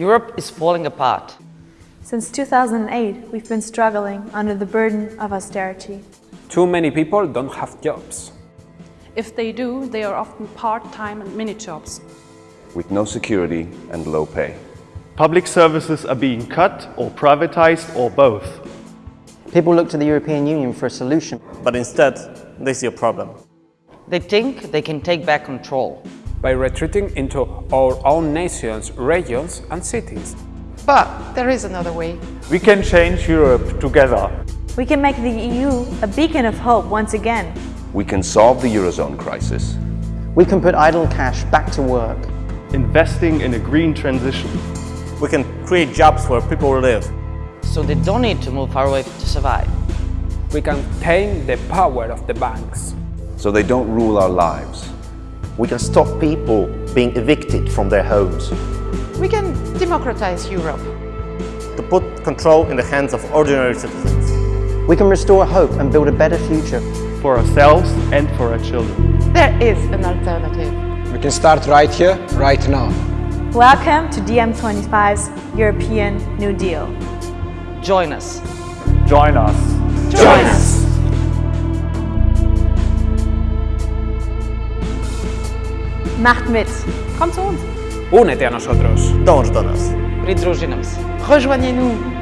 Europe is falling apart. Since 2008, we've been struggling under the burden of austerity. Too many people don't have jobs. If they do, they are often part-time and mini-jobs. with no security and low pay. Public services are being cut or privatized or both. People look to the European Union for a solution. but instead they see a problem. They think they can take back control. By retreating into our own nations, regions and cities. But there is another way. We can change Europe together. We can make the EU a beacon of hope once again. We can solve the Eurozone crisis. We can put idle cash back to work. Investing in a green transition. We can create jobs where people live. So they don't need to move far away to survive. We can tame the power of the banks. so they don't rule our lives. We can stop people being evicted from their homes. We can democratize Europe. To put control in the hands of ordinary citizens. We can restore hope and build a better future. For ourselves and for our children. There is an alternative. We can start right here, right now. Welcome to DiEM25's European New Deal. Join us. Join us. Join us! Macht mit! Kommt zu uns! Únete a nosotros. Dąż do nas. Pridruži nam se. Rejoignez-nous.